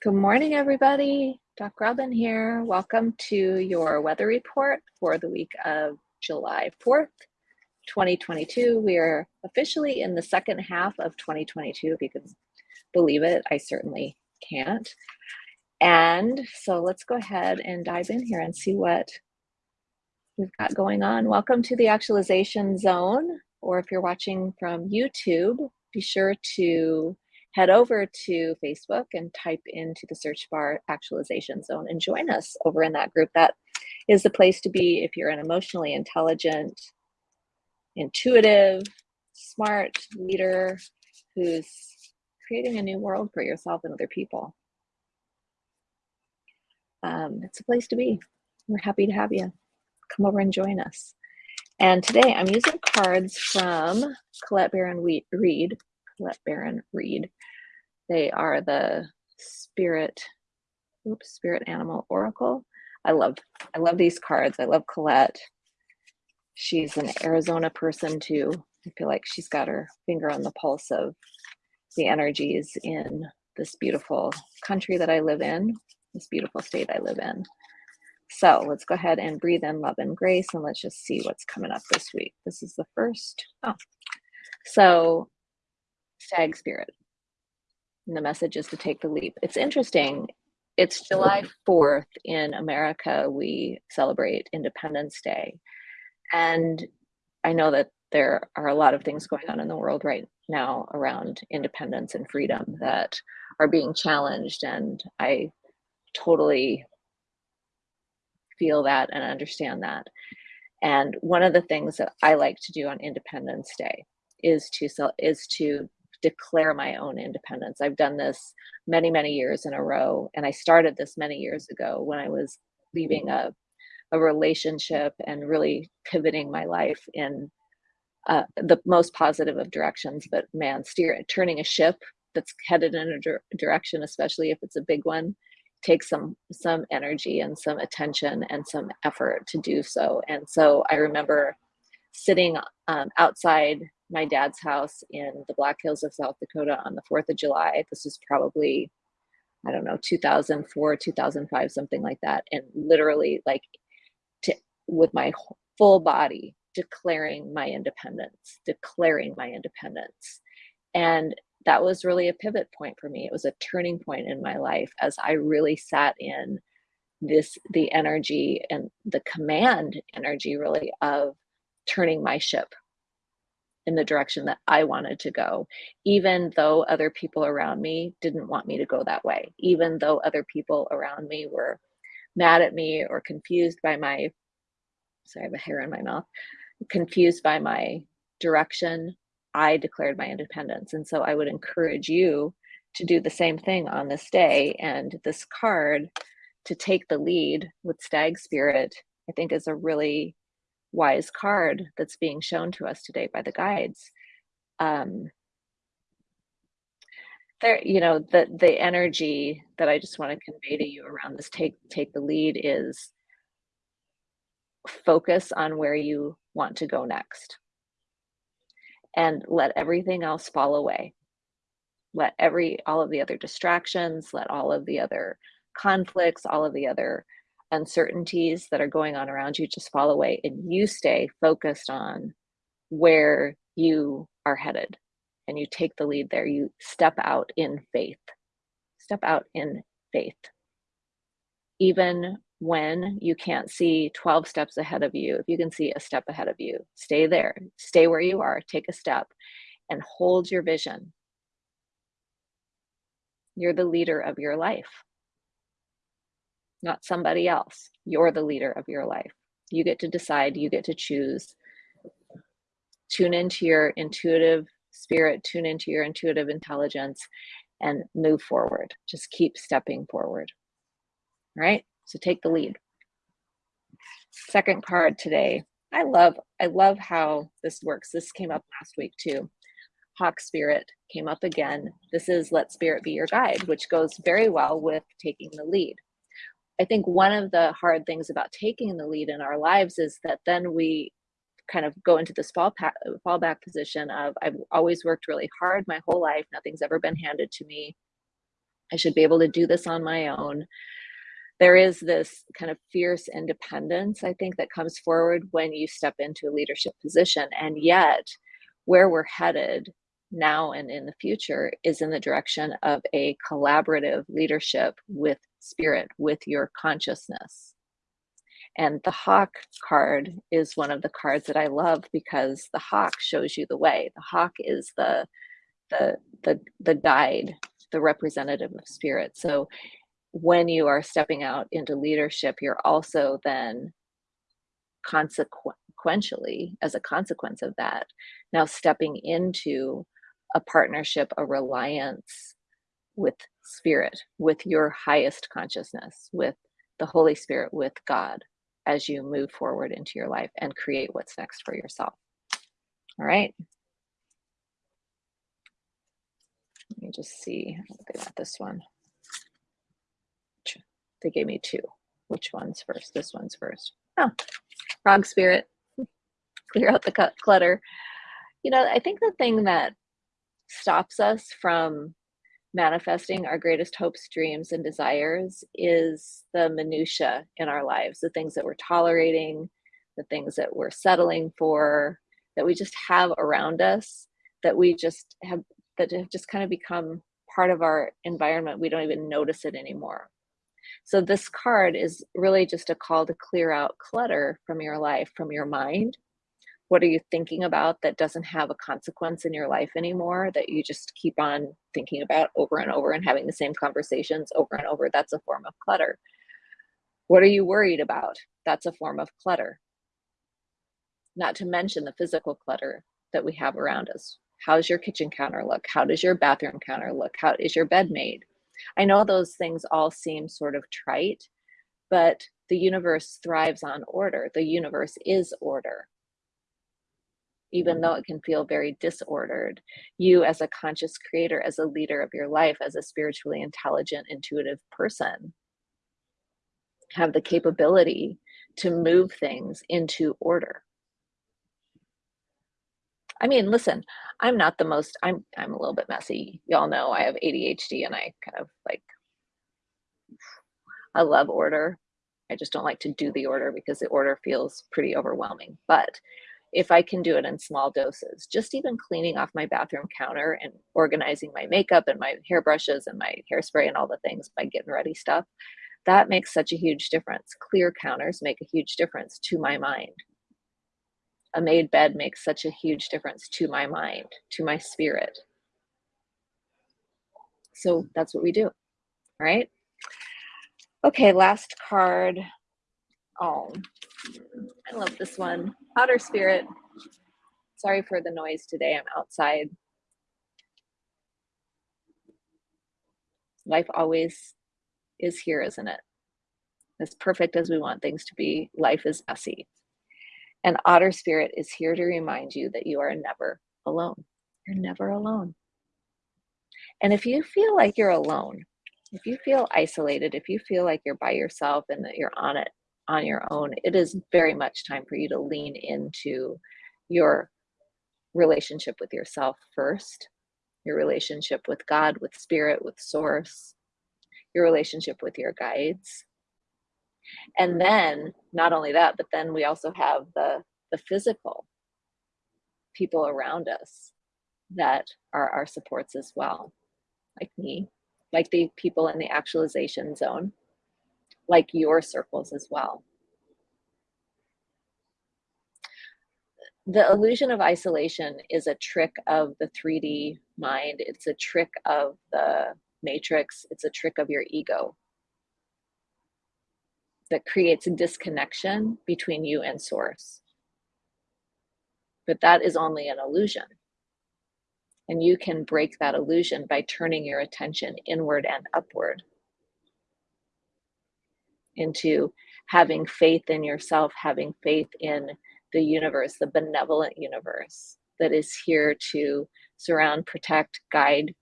Good morning, everybody. Doc Robin here. Welcome to your weather report for the week of July 4th, 2022. We are officially in the second half of 2022, if you can believe it. I certainly can't. And so let's go ahead and dive in here and see what we've got going on. Welcome to the actualization zone, or if you're watching from YouTube, be sure to head over to Facebook and type into the search bar actualization zone and join us over in that group. That is the place to be if you're an emotionally intelligent, intuitive, smart leader who's creating a new world for yourself and other people. Um, it's a place to be. We're happy to have you. Come over and join us. And today I'm using cards from Colette Baron Reid, Colette Baron Reid. They are the spirit, oops, spirit animal oracle. I love, I love these cards. I love Colette. She's an Arizona person too. I feel like she's got her finger on the pulse of the energies in this beautiful country that I live in, this beautiful state I live in. So let's go ahead and breathe in love and grace and let's just see what's coming up this week. This is the first. Oh, so stag spirit. And the message is to take the leap. It's interesting. It's July 4th in America. We celebrate Independence Day. And I know that there are a lot of things going on in the world right now around independence and freedom that are being challenged. And I totally feel that and understand that. And one of the things that I like to do on Independence Day is to sell is to declare my own independence. I've done this many, many years in a row. And I started this many years ago when I was leaving a, a relationship and really pivoting my life in uh, the most positive of directions. But man, steer turning a ship that's headed in a direction, especially if it's a big one, takes some some energy and some attention and some effort to do so. And so I remember sitting um, outside my dad's house in the Black Hills of South Dakota on the 4th of July. This is probably, I don't know, 2004, 2005, something like that. And literally, like, to, with my full body, declaring my independence, declaring my independence. And that was really a pivot point for me. It was a turning point in my life as I really sat in this, the energy and the command energy, really, of turning my ship in the direction that I wanted to go, even though other people around me didn't want me to go that way, even though other people around me were mad at me or confused by my, sorry, I have a hair in my mouth, confused by my direction, I declared my independence. And so I would encourage you to do the same thing on this day. And this card to take the lead with Stag Spirit, I think is a really wise card that's being shown to us today by the guides. Um there you know the the energy that i just want to convey to you around this take take the lead is focus on where you want to go next. And let everything else fall away. Let every all of the other distractions let all of the other conflicts all of the other uncertainties that are going on around you just fall away and you stay focused on where you are headed and you take the lead there. You step out in faith. Step out in faith. Even when you can't see 12 steps ahead of you if you can see a step ahead of you stay there. Stay where you are. Take a step and hold your vision. You're the leader of your life not somebody else. You're the leader of your life. You get to decide, you get to choose. Tune into your intuitive spirit, tune into your intuitive intelligence, and move forward. Just keep stepping forward. All right? So take the lead. Second card today. I love I love how this works. This came up last week too. Hawk Spirit came up again. This is Let Spirit Be Your Guide, which goes very well with taking the lead. I think one of the hard things about taking the lead in our lives is that then we kind of go into this fall fallback position of I've always worked really hard my whole life. Nothing's ever been handed to me. I should be able to do this on my own. There is this kind of fierce independence, I think, that comes forward when you step into a leadership position. And yet, where we're headed now and in the future is in the direction of a collaborative leadership with spirit, with your consciousness. And the hawk card is one of the cards that I love because the hawk shows you the way. The hawk is the the the the guide, the representative of spirit. So when you are stepping out into leadership, you're also then consequentially, as a consequence of that, now stepping into a partnership, a reliance with spirit, with your highest consciousness, with the Holy Spirit, with God as you move forward into your life and create what's next for yourself. All right. Let me just see. They got this one. They gave me two. Which one's first? This one's first. Oh, wrong spirit. Clear out the clutter. You know, I think the thing that stops us from manifesting our greatest hopes, dreams, and desires is the minutia in our lives, the things that we're tolerating, the things that we're settling for, that we just have around us, that we just have that have just kind of become part of our environment. We don't even notice it anymore. So this card is really just a call to clear out clutter from your life, from your mind, what are you thinking about that doesn't have a consequence in your life anymore that you just keep on thinking about over and over and having the same conversations over and over? That's a form of clutter. What are you worried about? That's a form of clutter. Not to mention the physical clutter that we have around us. How's your kitchen counter look? How does your bathroom counter look? How is your bed made? I know those things all seem sort of trite, but the universe thrives on order. The universe is order even though it can feel very disordered. You, as a conscious creator, as a leader of your life, as a spiritually intelligent, intuitive person, have the capability to move things into order. I mean, listen, I'm not the most, I'm, I'm a little bit messy. Y'all know I have ADHD and I kind of like, I love order. I just don't like to do the order because the order feels pretty overwhelming. But if I can do it in small doses, just even cleaning off my bathroom counter and organizing my makeup and my hairbrushes and my hairspray and all the things, my getting ready stuff, that makes such a huge difference. Clear counters make a huge difference to my mind. A made bed makes such a huge difference to my mind, to my spirit. So that's what we do, right? Okay, last card. Oh, I love this one. Otter Spirit. Sorry for the noise today. I'm outside. Life always is here, isn't it? As perfect as we want things to be, life is messy. And Otter Spirit is here to remind you that you are never alone. You're never alone. And if you feel like you're alone, if you feel isolated, if you feel like you're by yourself and that you're on it on your own, it is very much time for you to lean into your relationship with yourself first, your relationship with God, with spirit, with source, your relationship with your guides. And then not only that, but then we also have the the physical people around us that are our supports as well, like me, like the people in the actualization zone like your circles as well. The illusion of isolation is a trick of the 3D mind. It's a trick of the matrix. It's a trick of your ego that creates a disconnection between you and source. But that is only an illusion. And you can break that illusion by turning your attention inward and upward into having faith in yourself, having faith in the universe, the benevolent universe that is here to surround, protect, guide,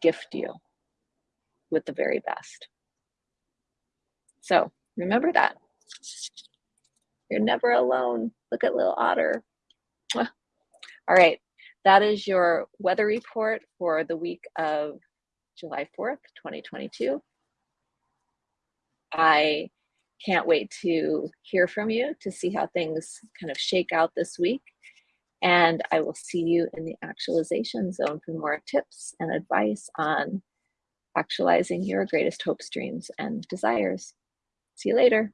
gift you with the very best. So remember that. You're never alone. Look at little otter. All right, that is your weather report for the week of July 4th, 2022. I can't wait to hear from you to see how things kind of shake out this week. And I will see you in the actualization zone for more tips and advice on actualizing your greatest hopes, dreams, and desires. See you later.